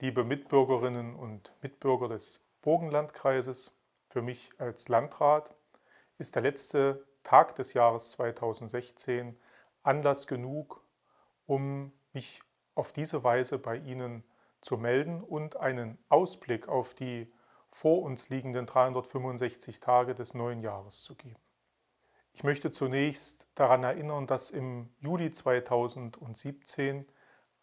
liebe Mitbürgerinnen und Mitbürger des Burgenlandkreises, für mich als Landrat ist der letzte Tag des Jahres 2016 Anlass genug, um mich auf diese Weise bei Ihnen zu melden und einen Ausblick auf die vor uns liegenden 365 Tage des neuen Jahres zu geben. Ich möchte zunächst daran erinnern, dass im Juli 2017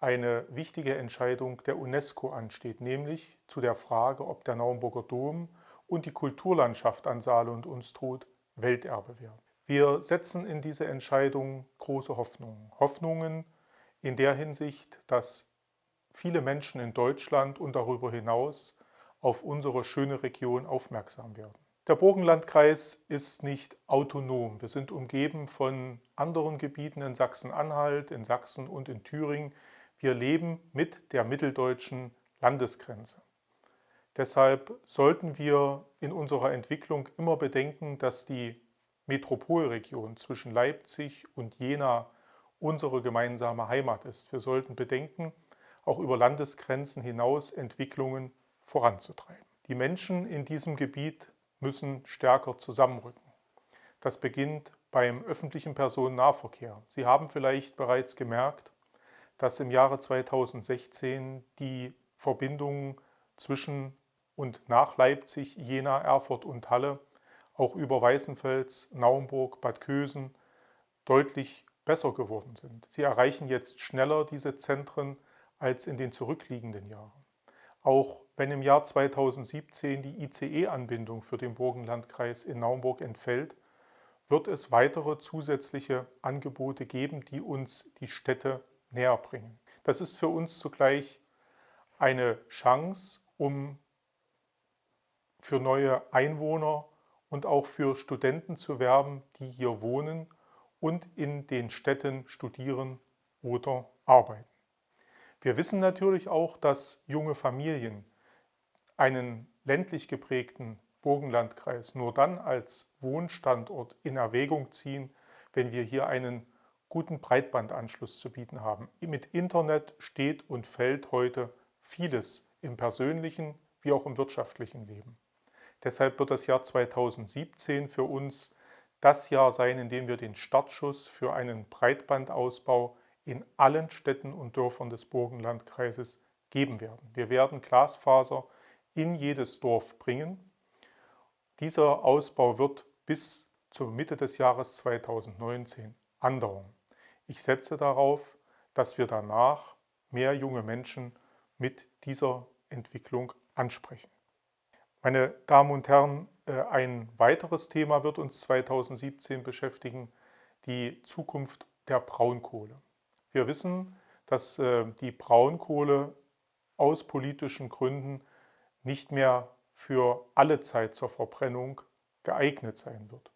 eine wichtige Entscheidung der UNESCO ansteht, nämlich zu der Frage, ob der Naumburger Dom und die Kulturlandschaft an Saale und Unstrut Welterbe werden. Wir setzen in diese Entscheidung große Hoffnungen. Hoffnungen in der Hinsicht, dass viele Menschen in Deutschland und darüber hinaus auf unsere schöne Region aufmerksam werden. Der Burgenlandkreis ist nicht autonom. Wir sind umgeben von anderen Gebieten in Sachsen-Anhalt, in Sachsen und in Thüringen. Wir leben mit der mitteldeutschen Landesgrenze. Deshalb sollten wir in unserer Entwicklung immer bedenken, dass die Metropolregion zwischen Leipzig und Jena unsere gemeinsame Heimat ist. Wir sollten bedenken, auch über Landesgrenzen hinaus Entwicklungen voranzutreiben. Die Menschen in diesem Gebiet müssen stärker zusammenrücken. Das beginnt beim öffentlichen Personennahverkehr. Sie haben vielleicht bereits gemerkt, dass im Jahre 2016 die Verbindungen zwischen und nach Leipzig, Jena, Erfurt und Halle auch über Weißenfels, Naumburg, Bad Kösen deutlich besser geworden sind. Sie erreichen jetzt schneller diese Zentren als in den zurückliegenden Jahren. Auch wenn im Jahr 2017 die ICE-Anbindung für den Burgenlandkreis in Naumburg entfällt, wird es weitere zusätzliche Angebote geben, die uns die Städte näher bringen. Das ist für uns zugleich eine Chance, um für neue Einwohner und auch für Studenten zu werben, die hier wohnen und in den Städten studieren oder arbeiten. Wir wissen natürlich auch, dass junge Familien einen ländlich geprägten Burgenlandkreis nur dann als Wohnstandort in Erwägung ziehen, wenn wir hier einen guten Breitbandanschluss zu bieten haben. Mit Internet steht und fällt heute vieles im persönlichen wie auch im wirtschaftlichen Leben. Deshalb wird das Jahr 2017 für uns das Jahr sein, in dem wir den Startschuss für einen Breitbandausbau in allen Städten und Dörfern des Burgenlandkreises geben werden. Wir werden Glasfaser in jedes Dorf bringen. Dieser Ausbau wird bis zur Mitte des Jahres 2019 andauern. Ich setze darauf, dass wir danach mehr junge Menschen mit dieser Entwicklung ansprechen. Meine Damen und Herren, äh, ein weiteres Thema wird uns 2017 beschäftigen, die Zukunft der Braunkohle. Wir wissen, dass äh, die Braunkohle aus politischen Gründen nicht mehr für alle Zeit zur Verbrennung geeignet sein wird.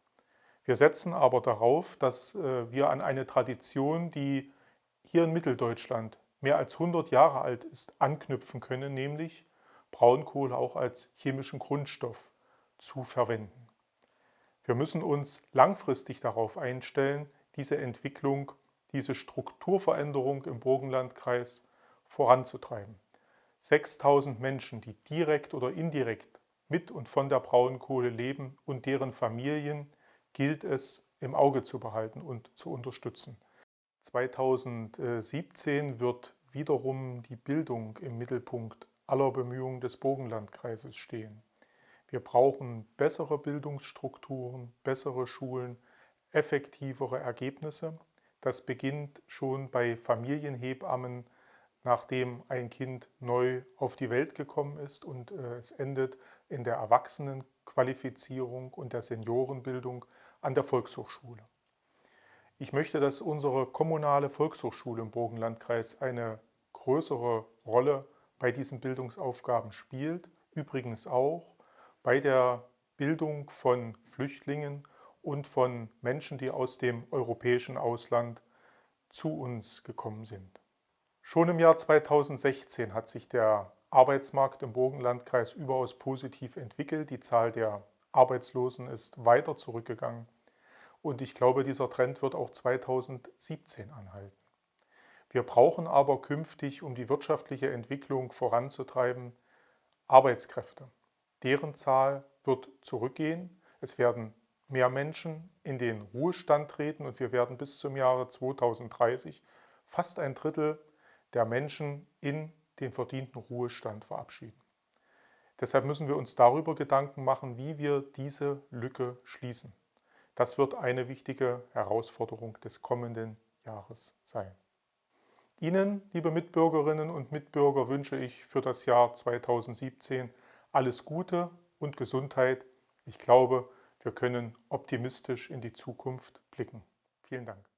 Wir setzen aber darauf, dass äh, wir an eine Tradition, die hier in Mitteldeutschland mehr als 100 Jahre alt ist, anknüpfen können, nämlich Braunkohle auch als chemischen Grundstoff zu verwenden. Wir müssen uns langfristig darauf einstellen, diese Entwicklung, diese Strukturveränderung im Burgenlandkreis voranzutreiben. 6000 Menschen, die direkt oder indirekt mit und von der Braunkohle leben und deren Familien gilt es im Auge zu behalten und zu unterstützen. 2017 wird wiederum die Bildung im Mittelpunkt aller Bemühungen des Burgenlandkreises stehen. Wir brauchen bessere Bildungsstrukturen, bessere Schulen, effektivere Ergebnisse. Das beginnt schon bei Familienhebammen, nachdem ein Kind neu auf die Welt gekommen ist und äh, es endet in der Erwachsenenqualifizierung und der Seniorenbildung an der Volkshochschule. Ich möchte, dass unsere kommunale Volkshochschule im Burgenlandkreis eine größere Rolle bei diesen Bildungsaufgaben spielt. Übrigens auch bei der Bildung von Flüchtlingen und von Menschen, die aus dem europäischen Ausland zu uns gekommen sind. Schon im Jahr 2016 hat sich der Arbeitsmarkt im Burgenlandkreis überaus positiv entwickelt. Die Zahl der Arbeitslosen ist weiter zurückgegangen und ich glaube, dieser Trend wird auch 2017 anhalten. Wir brauchen aber künftig, um die wirtschaftliche Entwicklung voranzutreiben, Arbeitskräfte. Deren Zahl wird zurückgehen. Es werden mehr Menschen in den Ruhestand treten und wir werden bis zum Jahre 2030 fast ein Drittel der Menschen in den verdienten Ruhestand verabschieden. Deshalb müssen wir uns darüber Gedanken machen, wie wir diese Lücke schließen. Das wird eine wichtige Herausforderung des kommenden Jahres sein. Ihnen, liebe Mitbürgerinnen und Mitbürger, wünsche ich für das Jahr 2017 alles Gute und Gesundheit. Ich glaube, wir können optimistisch in die Zukunft blicken. Vielen Dank.